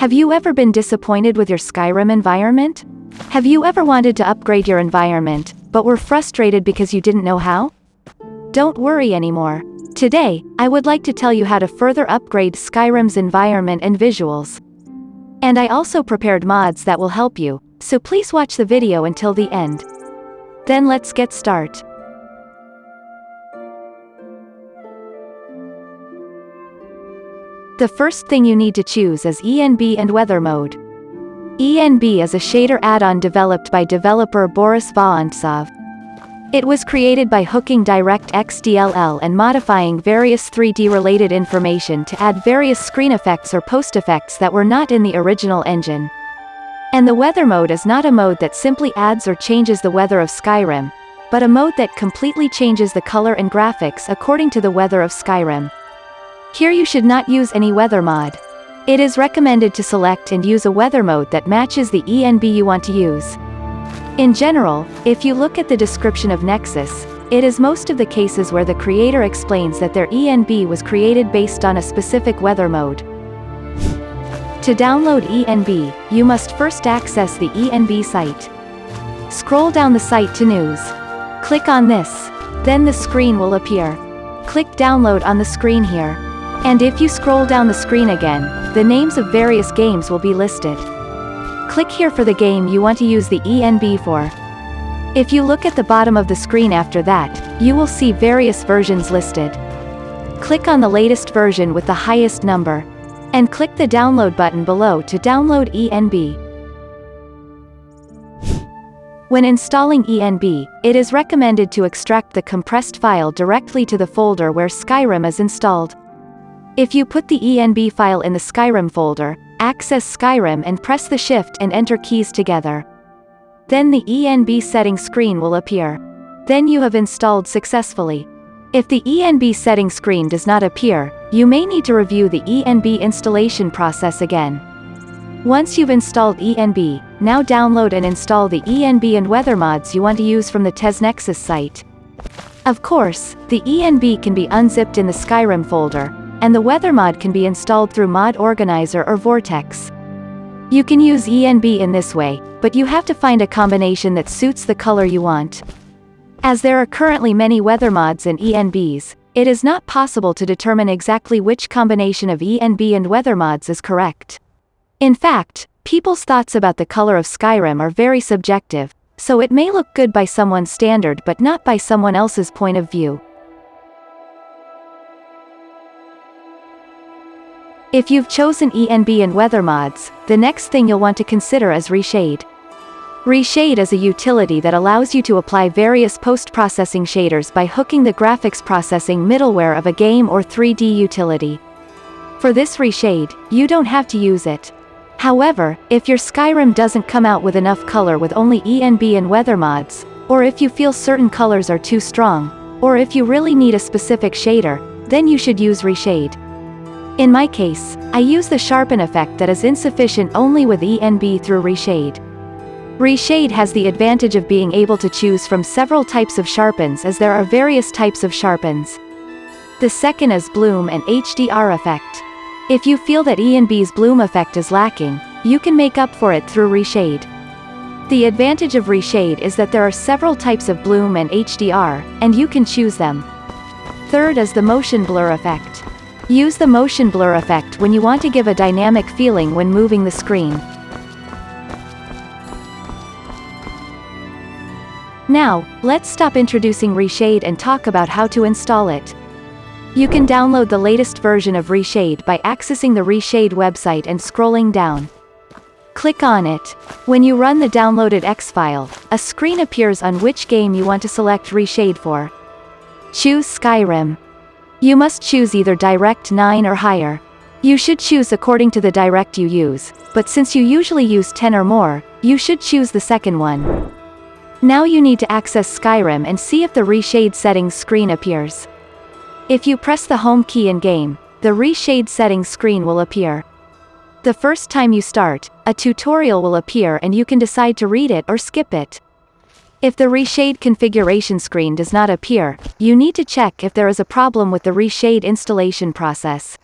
Have you ever been disappointed with your Skyrim environment? Have you ever wanted to upgrade your environment, but were frustrated because you didn't know how? Don't worry anymore. Today, I would like to tell you how to further upgrade Skyrim's environment and visuals. And I also prepared mods that will help you, so please watch the video until the end. Then let's get start. The first thing you need to choose is ENB and Weather Mode. ENB is a shader add-on developed by developer Boris Vorontsov. It was created by hooking DirectX DLL and modifying various 3D-related information to add various screen effects or post effects that were not in the original engine. And the weather mode is not a mode that simply adds or changes the weather of Skyrim, but a mode that completely changes the color and graphics according to the weather of Skyrim. Here you should not use any weather mod. It is recommended to select and use a weather mode that matches the ENB you want to use. In general, if you look at the description of Nexus, it is most of the cases where the creator explains that their ENB was created based on a specific weather mode. To download ENB, you must first access the ENB site. Scroll down the site to News. Click on this. Then the screen will appear. Click Download on the screen here. And if you scroll down the screen again, the names of various games will be listed. Click here for the game you want to use the ENB for. If you look at the bottom of the screen after that, you will see various versions listed. Click on the latest version with the highest number. And click the download button below to download ENB. When installing ENB, it is recommended to extract the compressed file directly to the folder where Skyrim is installed. If you put the ENB file in the Skyrim folder, access Skyrim and press the Shift and Enter keys together. Then the ENB setting screen will appear. Then you have installed successfully. If the ENB setting screen does not appear, you may need to review the ENB installation process again. Once you've installed ENB, now download and install the ENB and weather mods you want to use from the TesNexus site. Of course, the ENB can be unzipped in the Skyrim folder, and the weather mod can be installed through Mod Organizer or Vortex. You can use ENB in this way, but you have to find a combination that suits the color you want. As there are currently many weather mods and ENBs, it is not possible to determine exactly which combination of ENB and weather mods is correct. In fact, people's thoughts about the color of Skyrim are very subjective, so it may look good by someone's standard but not by someone else's point of view. If you've chosen ENB and weather mods, the next thing you'll want to consider is Reshade. Reshade is a utility that allows you to apply various post-processing shaders by hooking the graphics processing middleware of a game or 3D utility. For this reshade, you don't have to use it. However, if your Skyrim doesn't come out with enough color with only ENB and weather mods, or if you feel certain colors are too strong, or if you really need a specific shader, then you should use Reshade. In my case, I use the sharpen effect that is insufficient only with ENB through Reshade. Reshade has the advantage of being able to choose from several types of sharpens as there are various types of sharpens. The second is bloom and HDR effect. If you feel that ENB's bloom effect is lacking, you can make up for it through Reshade. The advantage of Reshade is that there are several types of bloom and HDR, and you can choose them. Third is the motion blur effect. Use the motion blur effect when you want to give a dynamic feeling when moving the screen. Now, let's stop introducing Reshade and talk about how to install it. You can download the latest version of Reshade by accessing the Reshade website and scrolling down. Click on it. When you run the downloaded X file, a screen appears on which game you want to select Reshade for. Choose Skyrim. You must choose either Direct 9 or higher. You should choose according to the direct you use, but since you usually use 10 or more, you should choose the second one. Now you need to access Skyrim and see if the reshade settings screen appears. If you press the home key in game, the reshade settings screen will appear. The first time you start, a tutorial will appear and you can decide to read it or skip it. If the Reshade configuration screen does not appear, you need to check if there is a problem with the Reshade installation process.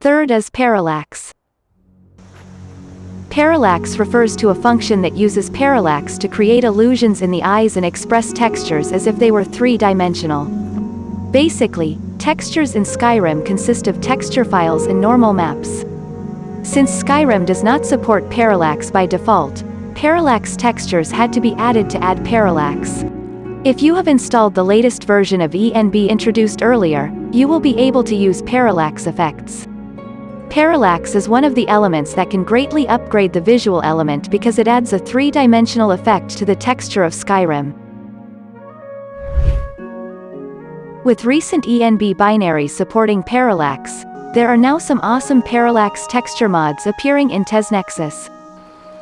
Third is parallax. Parallax refers to a function that uses parallax to create illusions in the eyes and express textures as if they were three-dimensional. Basically, textures in Skyrim consist of texture files and normal maps. Since Skyrim does not support parallax by default, parallax textures had to be added to add parallax. If you have installed the latest version of ENB introduced earlier, you will be able to use parallax effects. Parallax is one of the elements that can greatly upgrade the visual element because it adds a three-dimensional effect to the texture of Skyrim. With recent ENB binaries supporting parallax, there are now some awesome parallax texture mods appearing in TesNexus.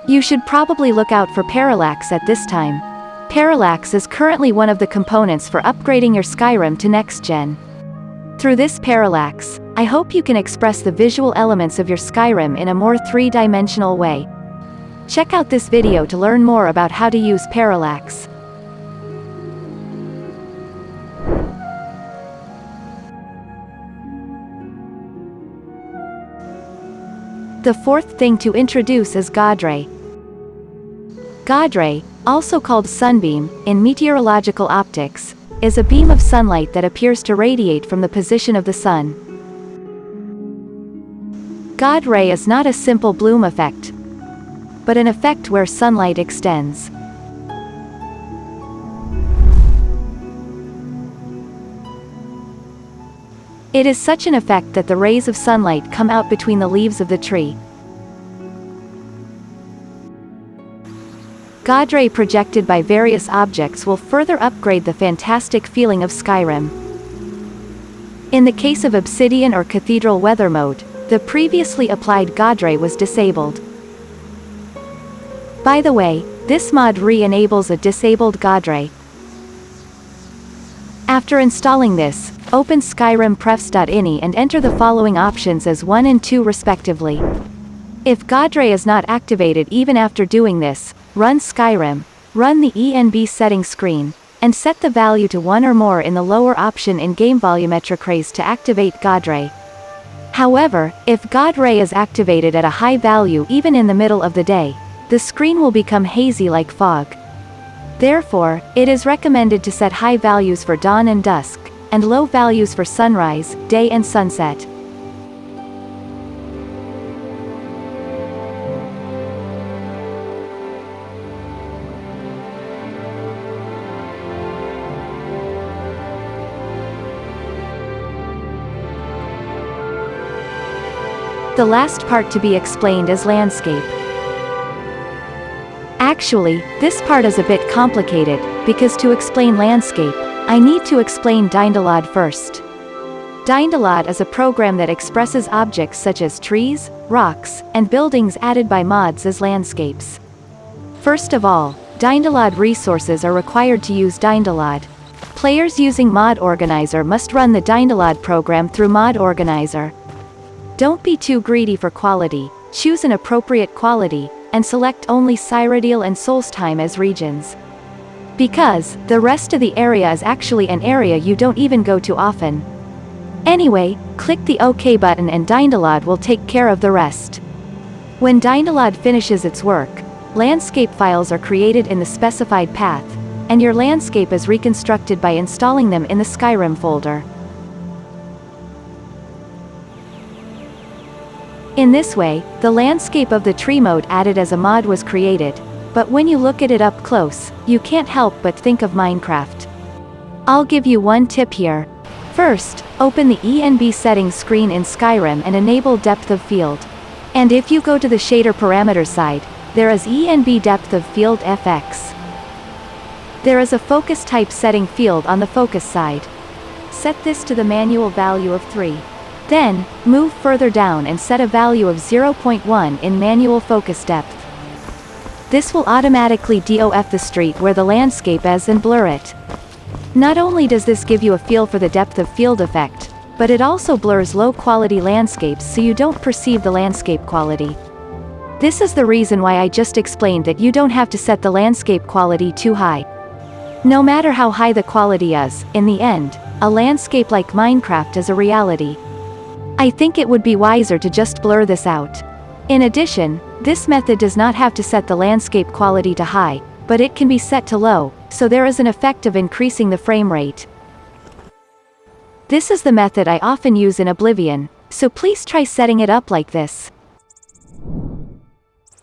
You should probably look out for parallax at this time. Parallax is currently one of the components for upgrading your Skyrim to next gen. Through this parallax, I hope you can express the visual elements of your Skyrim in a more three-dimensional way. Check out this video to learn more about how to use parallax. The fourth thing to introduce is God ray. Godray, also called sunbeam, in meteorological optics, is a beam of sunlight that appears to radiate from the position of the sun. God ray is not a simple bloom effect, but an effect where sunlight extends. It is such an effect that the rays of sunlight come out between the leaves of the tree. God ray projected by various objects will further upgrade the fantastic feeling of Skyrim. In the case of Obsidian or Cathedral weather mode, the previously applied God ray was disabled. By the way, this mod re-enables a disabled God ray. After installing this, open Skyrim prefs.ini and enter the following options as 1 and 2 respectively. If God ray is not activated even after doing this, run Skyrim, run the ENB setting screen, and set the value to 1 or more in the lower option in Game Volumetric Rays to activate God ray. However, if God ray is activated at a high value even in the middle of the day, the screen will become hazy like fog. Therefore, it is recommended to set high values for dawn and dusk, and low values for sunrise, day and sunset. The last part to be explained is landscape. Actually, this part is a bit complicated, because to explain landscape, I need to explain DynDOLOD first. DynDOLOD is a program that expresses objects such as trees, rocks, and buildings added by mods as landscapes. First of all, DynDOLOD resources are required to use DynDOLOD. Players using Mod Organizer must run the DynDOLOD program through Mod Organizer, don't be too greedy for quality, choose an appropriate quality, and select only Cyrodiil and Solstheim as regions. Because, the rest of the area is actually an area you don't even go to often. Anyway, click the OK button and DynDOLOD will take care of the rest. When DynDOLOD finishes its work, landscape files are created in the specified path, and your landscape is reconstructed by installing them in the Skyrim folder. In this way, the landscape of the tree mode added as a mod was created, but when you look at it up close, you can't help but think of Minecraft. I'll give you one tip here. First, open the ENB settings screen in Skyrim and enable depth of field. And if you go to the shader parameter side, there is ENB depth of field FX. There is a focus type setting field on the focus side. Set this to the manual value of 3. Then, move further down and set a value of 0.1 in manual focus depth. This will automatically DOF the street where the landscape is and blur it. Not only does this give you a feel for the depth of field effect, but it also blurs low-quality landscapes so you don't perceive the landscape quality. This is the reason why I just explained that you don't have to set the landscape quality too high. No matter how high the quality is, in the end, a landscape like Minecraft is a reality. I think it would be wiser to just blur this out. In addition, this method does not have to set the landscape quality to high, but it can be set to low, so there is an effect of increasing the frame rate. This is the method I often use in Oblivion, so please try setting it up like this.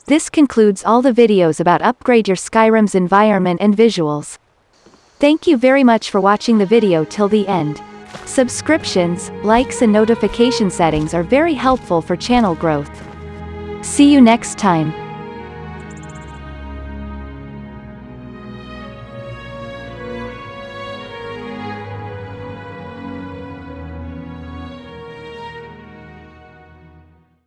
This concludes all the videos about upgrade your Skyrim's environment and visuals. Thank you very much for watching the video till the end. Subscriptions, likes and notification settings are very helpful for channel growth. See you next time.